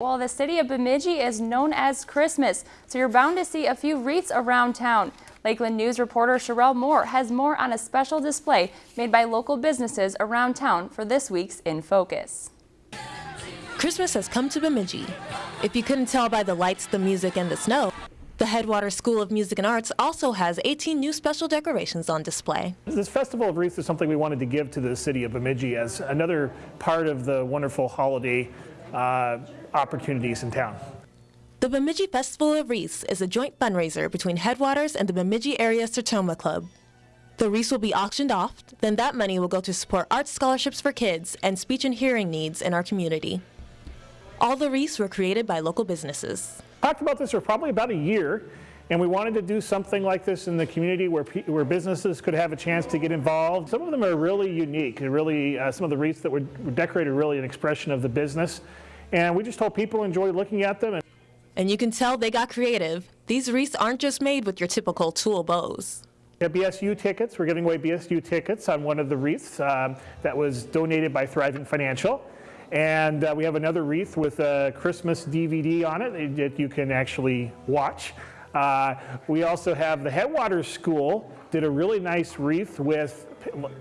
Well, the city of Bemidji is known as Christmas, so you're bound to see a few wreaths around town. Lakeland News reporter Sherelle Moore has more on a special display made by local businesses around town for this week's In Focus. Christmas has come to Bemidji. If you couldn't tell by the lights, the music, and the snow, the Headwater School of Music and Arts also has 18 new special decorations on display. This Festival of Wreaths is something we wanted to give to the city of Bemidji as another part of the wonderful holiday uh, opportunities in town. The Bemidji Festival of Wreaths is a joint fundraiser between Headwaters and the Bemidji Area Sertoma Club. The wreaths will be auctioned off, then that money will go to support art scholarships for kids and speech and hearing needs in our community. All the wreaths were created by local businesses. Talked about this for probably about a year, and we wanted to do something like this in the community where, where businesses could have a chance to get involved. Some of them are really unique, and really uh, some of the wreaths that were, were decorated really an expression of the business. And we just hope people enjoy looking at them. And you can tell they got creative. These wreaths aren't just made with your typical tulle bows. Yeah, BSU tickets. We're giving away BSU tickets on one of the wreaths um, that was donated by Thrivent Financial. And uh, we have another wreath with a Christmas DVD on it that you can actually watch. Uh, we also have the Headwaters School did a really nice wreath with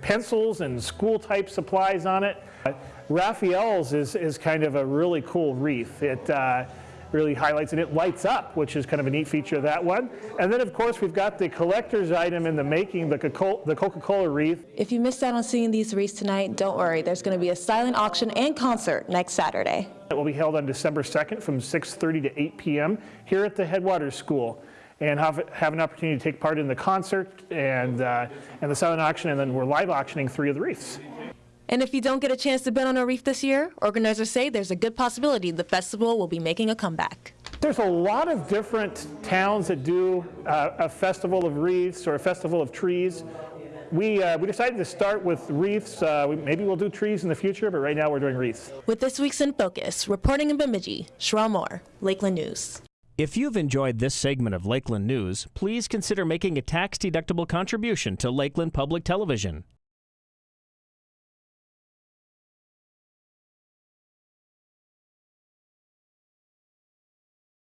pencils and school type supplies on it. Uh, Raphael's is, is kind of a really cool wreath. It uh, really highlights and it lights up, which is kind of a neat feature of that one. And then of course we've got the collector's item in the making, the Coca-Cola wreath. If you missed out on seeing these wreaths tonight, don't worry. There's going to be a silent auction and concert next Saturday. It will be held on December 2nd from 6.30 to 8 p.m. here at the Headwaters School and have, have an opportunity to take part in the concert and, uh, and the silent auction, and then we're live auctioning three of the wreaths. And if you don't get a chance to bid on a wreath this year, organizers say there's a good possibility the festival will be making a comeback. There's a lot of different towns that do uh, a festival of wreaths or a festival of trees. We, uh, we decided to start with wreaths. Uh, we, maybe we'll do trees in the future, but right now we're doing wreaths. With this week's In Focus, reporting in Bemidji, Sherelle Moore, Lakeland News. If you've enjoyed this segment of Lakeland News, please consider making a tax-deductible contribution to Lakeland Public Television.